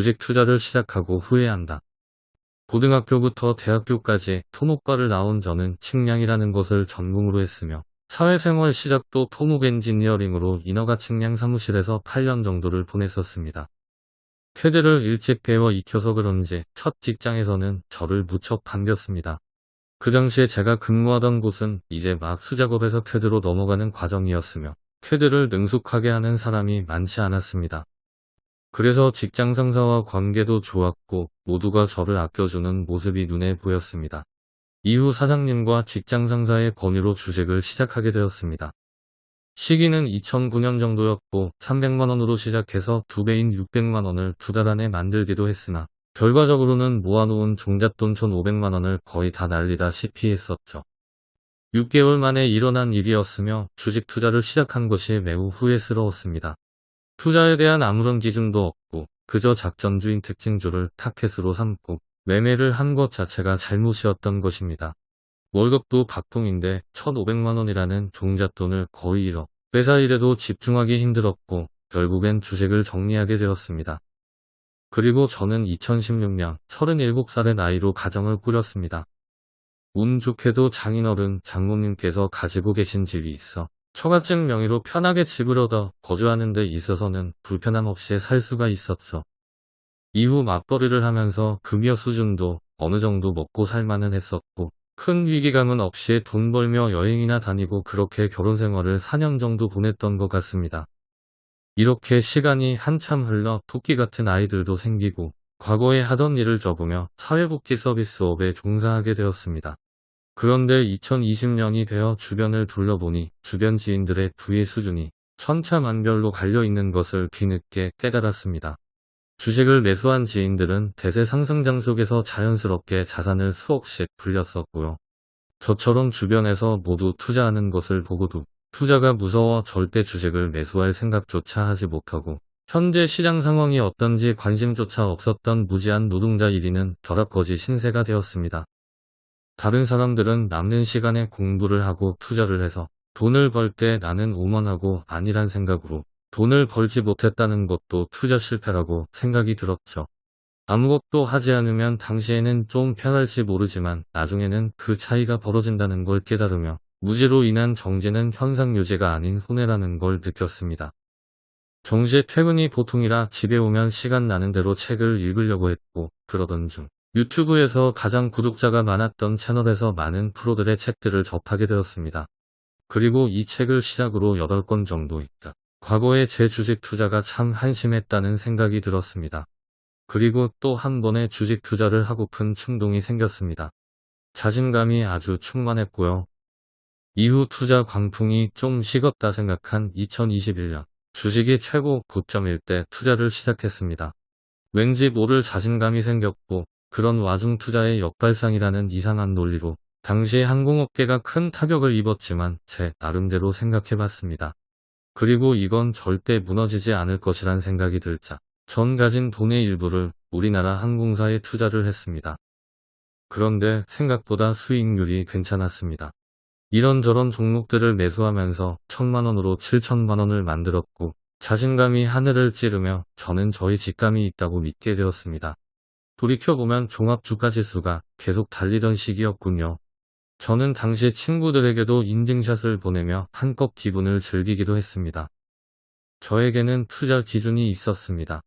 주식 투자를 시작하고 후회한다. 고등학교부터 대학교까지 토목과를 나온 저는 측량이라는 것을 전공으로 했으며 사회생활 시작도 토목 엔지니어링으로 인허가 측량 사무실에서 8년 정도를 보냈었습니다. 쾌드를 일찍 배워 익혀서 그런지 첫 직장에서는 저를 무척 반겼습니다. 그 당시에 제가 근무하던 곳은 이제 막 수작업에서 쾌드로 넘어가는 과정이었으며 쾌드를 능숙하게 하는 사람이 많지 않았습니다. 그래서 직장 상사와 관계도 좋았고 모두가 저를 아껴주는 모습이 눈에 보였습니다. 이후 사장님과 직장 상사의 권유로 주식을 시작하게 되었습니다. 시기는 2009년 정도였고 300만원으로 시작해서 두배인 600만원을 두 달 안에 만들기도 했으나 결과적으로는 모아놓은 종잣돈 1500만원을 거의 다 날리다시피 했었죠. 6개월 만에 일어난 일이었으며 주식 투자를 시작한 것이 매우 후회스러웠습니다. 투자에 대한 아무런 기준도 없고 그저 작전주인 특징주를 타켓으로 삼고 매매를 한 것 자체가 잘못이었던 것입니다. 월급도 박봉인데 1500만원이라는 종잣돈을 거의 잃어 회사 일에도 집중하기 힘들었고 결국엔 주식을 정리하게 되었습니다. 그리고 저는 2016년 37살의 나이로 가정을 꾸렸습니다. 운 좋게도 장인어른 장모님께서 가지고 계신 집이 있어 처가증 명의로 편하게 집을 얻어 거주하는 데 있어서는 불편함 없이 살 수가 있었죠. 이후 맞벌이를 하면서 금여 수준도 어느 정도 먹고 살만은 했었고 큰 위기감은 없이 돈 벌며 여행이나 다니고 그렇게 결혼 생활을 4년 정도 보냈던 것 같습니다. 이렇게 시간이 한참 흘러 토끼 같은 아이들도 생기고 과거에 하던 일을 접으며 사회복지 서비스업에 종사하게 되었습니다. 그런데 2020년이 되어 주변을 둘러보니 주변 지인들의 부의 수준이 천차만별로 갈려있는 것을 뒤늦게 깨달았습니다. 주식을 매수한 지인들은 대세 상승장 속에서 자연스럽게 자산을 수억씩 불렸었고요. 저처럼 주변에서 모두 투자하는 것을 보고도 투자가 무서워 절대 주식을 매수할 생각조차 하지 못하고 현재 시장 상황이 어떤지 관심조차 없었던 무지한 노동자 1위는 벼락거지 신세가 되었습니다. 다른 사람들은 남는 시간에 공부를 하고 투자를 해서 돈을 벌 때 나는 오만하고 아니란 생각으로 돈을 벌지 못했다는 것도 투자 실패라고 생각이 들었죠. 아무것도 하지 않으면 당시에는 좀 편할지 모르지만 나중에는 그 차이가 벌어진다는 걸 깨달으며 무지로 인한 정지는 현상 유지가 아닌 손해라는 걸 느꼈습니다. 정시에 퇴근이 보통이라 집에 오면 시간 나는 대로 책을 읽으려고 했고 그러던 중 유튜브에서 가장 구독자가 많았던 채널에서 많은 프로들의 책들을 접하게 되었습니다. 그리고 이 책을 시작으로 8권 정도 있다. 과거에 제 주식 투자가 참 한심했다는 생각이 들었습니다. 그리고 또 한 번의 주식 투자를 하고픈 충동이 생겼습니다. 자신감이 아주 충만했고요. 이후 투자 광풍이 좀 식었다 생각한 2021년 주식이 최고 고점일 때 투자를 시작했습니다. 왠지 모를 자신감이 생겼고 그런 와중 투자의 역발상이라는 이상한 논리로 당시 항공업계가 큰 타격을 입었지만 제 나름대로 생각해봤습니다. 그리고 이건 절대 무너지지 않을 것이란 생각이 들자 전 가진 돈의 일부를 우리나라 항공사에 투자를 했습니다. 그런데 생각보다 수익률이 괜찮았습니다. 이런저런 종목들을 매수하면서 천만원으로 7천만원을 만들었고 자신감이 하늘을 찌르며 저는 저희 직감이 있다고 믿게 되었습니다. 돌이켜보면 종합주가지수가 계속 달리던 시기였군요. 저는 당시 친구들에게도 인증샷을 보내며 한껏 기분을 즐기기도 했습니다. 저에게는 투자 기준이 있었습니다.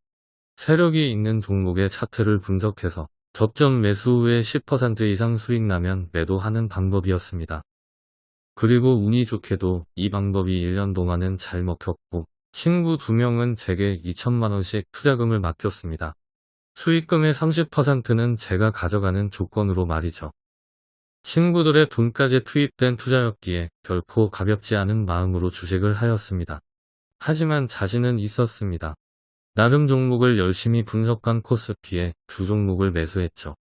세력이 있는 종목의 차트를 분석해서 접점 매수 후에 10% 이상 수익 나면 매도하는 방법이었습니다. 그리고 운이 좋게도 이 방법이 1년 동안은 잘 먹혔고 친구 두 명은 제게 2천만원씩 투자금을 맡겼습니다. 수익금의 30%는 제가 가져가는 조건으로 말이죠. 친구들의 돈까지 투입된 투자였기에 결코 가볍지 않은 마음으로 주식을 하였습니다. 하지만 자신은 있었습니다. 나름 종목을 열심히 분석한 코스피에 두 종목을 매수했죠.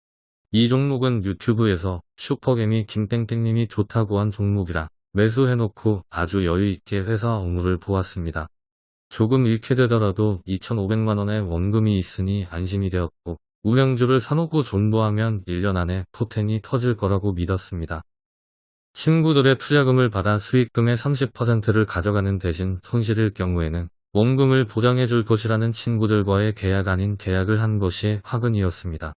이 종목은 유튜브에서 슈퍼개미 김땡땡님이 좋다고 한 종목이라 매수해놓고 아주 여유있게 회사 업무를 보았습니다. 조금 잃게 되더라도 2,500만원의 원금이 있으니 안심이 되었고 우량주를 사놓고 존버하면 1년 안에 포텐이 터질 거라고 믿었습니다. 친구들의 투자금을 받아 수익금의 30%를 가져가는 대신 손실일 경우에는 원금을 보장해 줄 것이라는 친구들과의 계약 아닌 계약을 한 것이 화근이었습니다.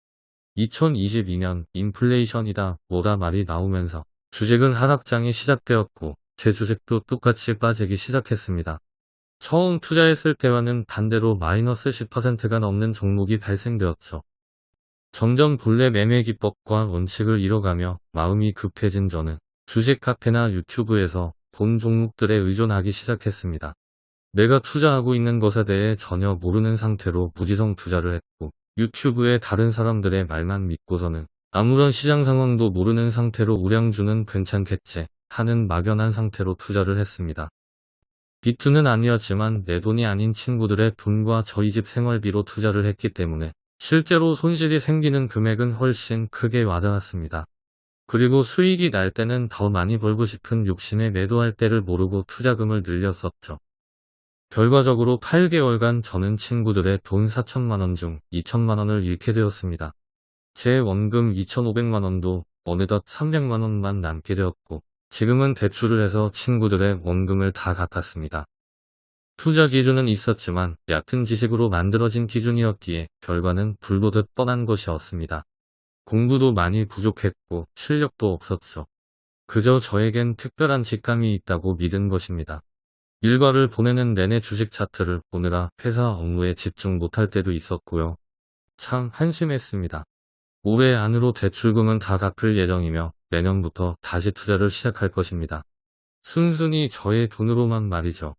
2022년 인플레이션이다 뭐다 말이 나오면서 주식은 하락장이 시작되었고 제 주식도 똑같이 빠지기 시작했습니다. 처음 투자했을 때와는 반대로 마이너스 10%가 넘는 종목이 발생되었죠. 점점 본래 매매 기법과 원칙을 잃어가며 마음이 급해진 저는 주식 카페나 유튜브에서 본 종목들에 의존하기 시작했습니다. 내가 투자하고 있는 것에 대해 전혀 모르는 상태로 무지성 투자를 했고 유튜브에 다른 사람들의 말만 믿고서는 아무런 시장 상황도 모르는 상태로 우량주는 괜찮겠지 하는 막연한 상태로 투자를 했습니다. 비투는 아니었지만 내 돈이 아닌 친구들의 돈과 저희 집 생활비로 투자를 했기 때문에 실제로 손실이 생기는 금액은 훨씬 크게 와닿았습니다. 그리고 수익이 날 때는 더 많이 벌고 싶은 욕심에 매도할 때를 모르고 투자금을 늘렸었죠. 결과적으로 8개월간 저는 친구들의 돈 4천만원 중 2천만원을 잃게 되었습니다. 제 원금 2,500만원도 어느덧 300만원만 남게 되었고 지금은 대출을 해서 친구들의 원금을 다 갚았습니다. 투자 기준은 있었지만 얕은 지식으로 만들어진 기준이었기에 결과는 불보듯 뻔한 것이었습니다. 공부도 많이 부족했고 실력도 없었죠. 그저 저에겐 특별한 직감이 있다고 믿은 것입니다. 일과를 보내는 내내 주식 차트를 보느라 회사 업무에 집중 못할 때도 있었고요. 참 한심했습니다. 올해 안으로 대출금은 다 갚을 예정이며 내년부터 다시 투자를 시작할 것입니다. 순순히 저의 돈으로만 말이죠.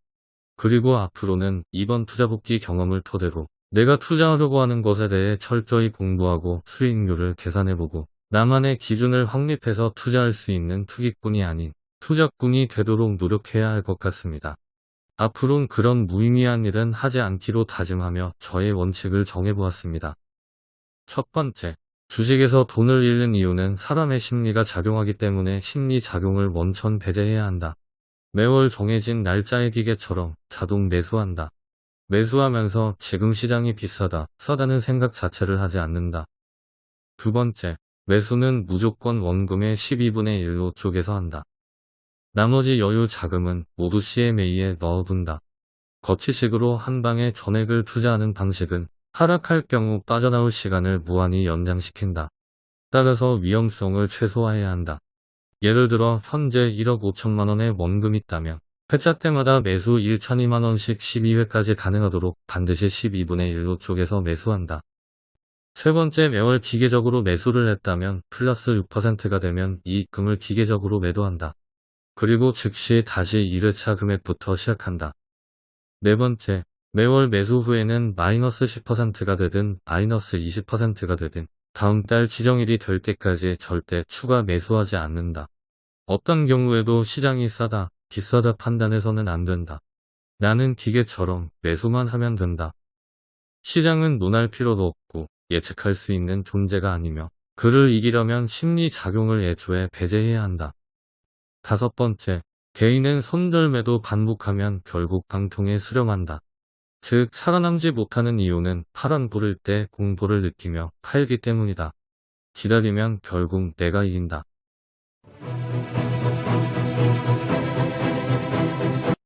그리고 앞으로는 이번 투자복귀 경험을 토대로 내가 투자하려고 하는 것에 대해 철저히 공부하고 수익률을 계산해보고 나만의 기준을 확립해서 투자할 수 있는 투기꾼이 아닌 투자꾼이 되도록 노력해야 할 것 같습니다. 앞으론 그런 무의미한 일은 하지 않기로 다짐하며 저의 원칙을 정해보았습니다. 첫 번째, 주식에서 돈을 잃는 이유는 사람의 심리가 작용하기 때문에 심리작용을 먼천 배제해야 한다. 매월 정해진 날짜의 기계처럼 자동 매수한다. 매수하면서 지금 시장이 비싸다, 싸다는 생각 자체를 하지 않는다. 두 번째, 매수는 무조건 원금의 12분의 1로 쪼개서 한다. 나머지 여유 자금은 모두 CMA에 넣어둔다. 거치식으로 한 방에 전액을 투자하는 방식은 하락할 경우 빠져나올 시간을 무한히 연장시킨다. 따라서 위험성을 최소화해야 한다. 예를 들어 현재 1억 5천만 원의 원금이 있다면 회차 때마다 매수 1천이만 원씩 12회까지 가능하도록 반드시 12분의 1로 쪼개서 매수한다. 세 번째 매월 기계적으로 매수를 했다면 플러스 6%가 되면 이익금을 기계적으로 매도한다. 그리고 즉시 다시 1회차 금액부터 시작한다. 네 번째, 매월 매수 후에는 마이너스 10%가 되든 마이너스 20%가 되든 다음 달 지정일이 될 때까지 절대 추가 매수하지 않는다. 어떤 경우에도 시장이 싸다, 비싸다 판단해서는 안 된다. 나는 기계처럼 매수만 하면 된다. 시장은 논할 필요도 없고 예측할 수 있는 존재가 아니며 그를 이기려면 심리작용을 애초에 배제해야 한다. 다섯 번째, 개인은 손절매도 반복하면 결국 방통에 수렴한다. 즉 살아남지 못하는 이유는 파란 불을 때 공포를 느끼며 팔기 때문이다. 기다리면 결국 내가 이긴다.